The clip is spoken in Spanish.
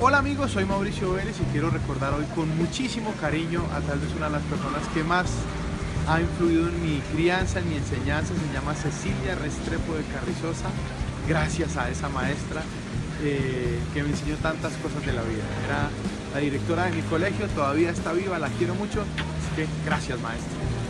Hola amigos, soy Mauricio Vélez y quiero recordar hoy con muchísimo cariño a tal vez una de las personas que más ha influido en mi crianza, en mi enseñanza, se llama Cecilia Restrepo de Carrizosa, gracias a esa maestra eh, que me enseñó tantas cosas de la vida. Era la directora de mi colegio, todavía está viva, la quiero mucho, así que gracias maestra.